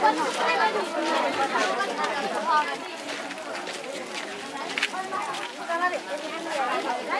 私は。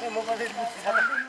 这模块这不行